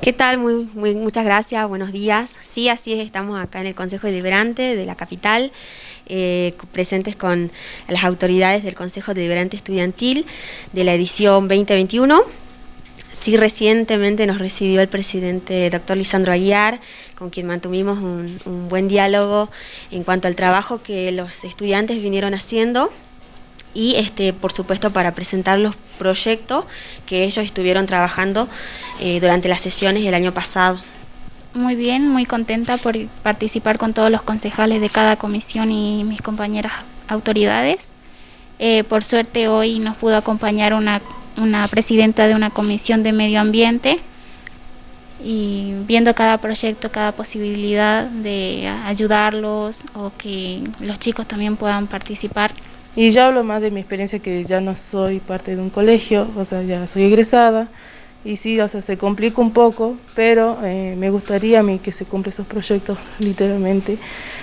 ¿Qué tal? Muy, muy, muchas gracias, buenos días. Sí, así es, estamos acá en el Consejo Deliberante de la capital, eh, presentes con las autoridades del Consejo Deliberante Estudiantil de la edición 2021. Sí, recientemente nos recibió el presidente doctor Lisandro Aguiar, con quien mantuvimos un, un buen diálogo en cuanto al trabajo que los estudiantes vinieron haciendo y este, por supuesto para presentar los proyectos que ellos estuvieron trabajando eh, durante las sesiones del año pasado. Muy bien, muy contenta por participar con todos los concejales de cada comisión y mis compañeras autoridades. Eh, por suerte hoy nos pudo acompañar una, una presidenta de una comisión de medio ambiente y viendo cada proyecto, cada posibilidad de ayudarlos o que los chicos también puedan participar. Y yo hablo más de mi experiencia que ya no soy parte de un colegio, o sea, ya soy egresada, y sí, o sea, se complica un poco, pero eh, me gustaría a mí que se cumplan esos proyectos literalmente.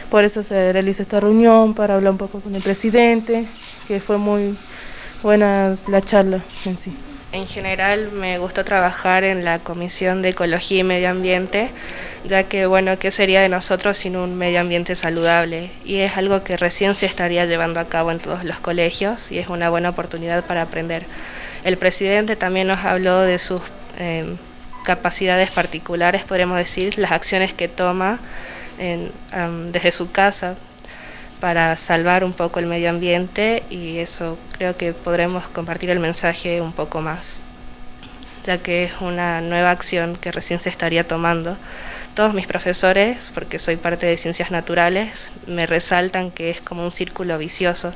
Por eso se realiza esta reunión, para hablar un poco con el presidente, que fue muy buena la charla en sí. En general me gustó trabajar en la Comisión de Ecología y Medio Ambiente, ya que, bueno, ¿qué sería de nosotros sin un medio ambiente saludable? Y es algo que recién se estaría llevando a cabo en todos los colegios y es una buena oportunidad para aprender. El presidente también nos habló de sus eh, capacidades particulares, podemos decir, las acciones que toma desde su casa para salvar un poco el medio ambiente y eso creo que podremos compartir el mensaje un poco más, ya que es una nueva acción que recién se estaría tomando. Todos mis profesores, porque soy parte de ciencias naturales, me resaltan que es como un círculo vicioso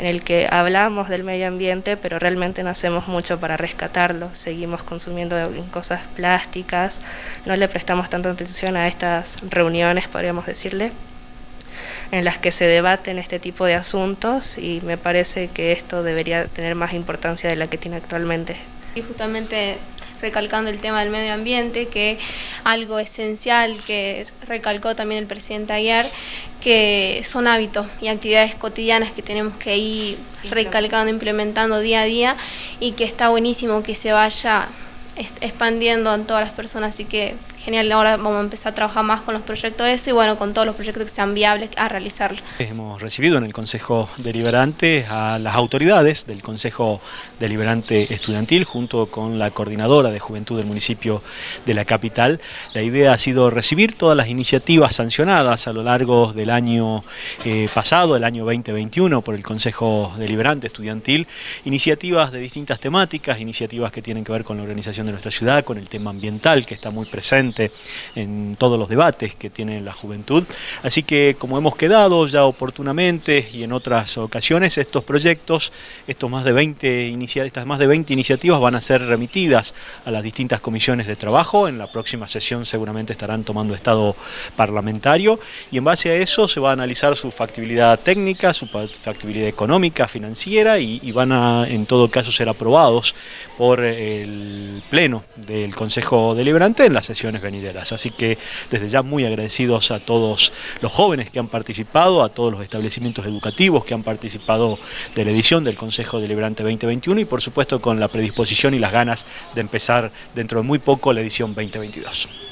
en el que hablamos del medio ambiente, pero realmente no hacemos mucho para rescatarlo. Seguimos consumiendo cosas plásticas, no le prestamos tanta atención a estas reuniones, podríamos decirle en las que se debaten este tipo de asuntos y me parece que esto debería tener más importancia de la que tiene actualmente. Y justamente recalcando el tema del medio ambiente, que algo esencial que recalcó también el presidente ayer, que son hábitos y actividades cotidianas que tenemos que ir recalcando, implementando día a día y que está buenísimo que se vaya expandiendo en todas las personas, así que genial, ahora vamos a empezar a trabajar más con los proyectos ese y bueno, con todos los proyectos que sean viables a realizarlo. Hemos recibido en el Consejo Deliberante a las autoridades del Consejo Deliberante Estudiantil junto con la coordinadora de Juventud del municipio de la capital. La idea ha sido recibir todas las iniciativas sancionadas a lo largo del año eh, pasado, el año 2021, por el Consejo Deliberante Estudiantil, iniciativas de distintas temáticas, iniciativas que tienen que ver con la organización de nuestra ciudad, con el tema ambiental que está muy presente en todos los debates que tiene la juventud. Así que como hemos quedado ya oportunamente y en otras ocasiones, estos proyectos, estos más de 20 estas más de 20 iniciativas van a ser remitidas a las distintas comisiones de trabajo. En la próxima sesión seguramente estarán tomando estado parlamentario y en base a eso se va a analizar su factibilidad técnica, su factibilidad económica, financiera y, y van a en todo caso ser aprobados por el Pleno del Consejo Deliberante en la venideras. Así que desde ya muy agradecidos a todos los jóvenes que han participado, a todos los establecimientos educativos que han participado de la edición del Consejo Deliberante 2021 y por supuesto con la predisposición y las ganas de empezar dentro de muy poco la edición 2022.